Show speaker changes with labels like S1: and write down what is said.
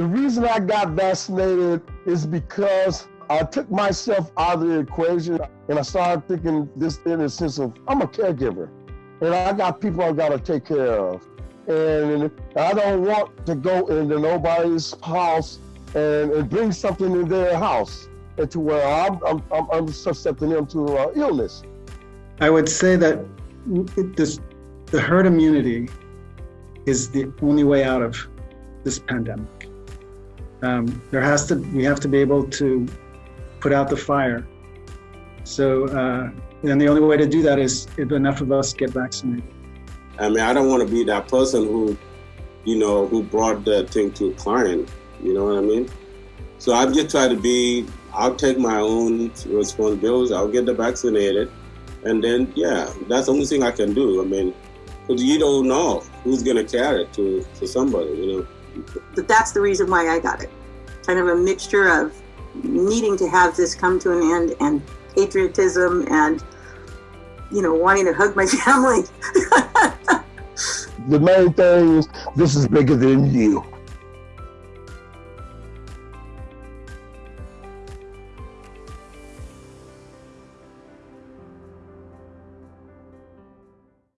S1: The reason I got vaccinated is because I took myself out of the equation and I started thinking this in a sense of I'm a caregiver and I got people I gotta take care of. And I don't want to go into nobody's house and, and bring something in their house to where I'm, I'm, I'm, susceptible them to uh, illness.
S2: I would say that this, the herd immunity is the only way out of this pandemic. Um, there has to, we have to be able to put out the fire. So, uh, and the only way to do that is if enough of us get vaccinated.
S3: I mean, I don't want to be that person who, you know, who brought that thing to a client. You know what I mean? So I just try to be. I'll take my own responsibilities. I'll get the vaccinated, and then yeah, that's the only thing I can do. I mean, because you don't know who's gonna carry it to to somebody. You know.
S4: But that's the reason why I got it. Kind of a mixture of needing to have this come to an end and patriotism and you know wanting to hug my family
S1: the main thing is this is bigger than you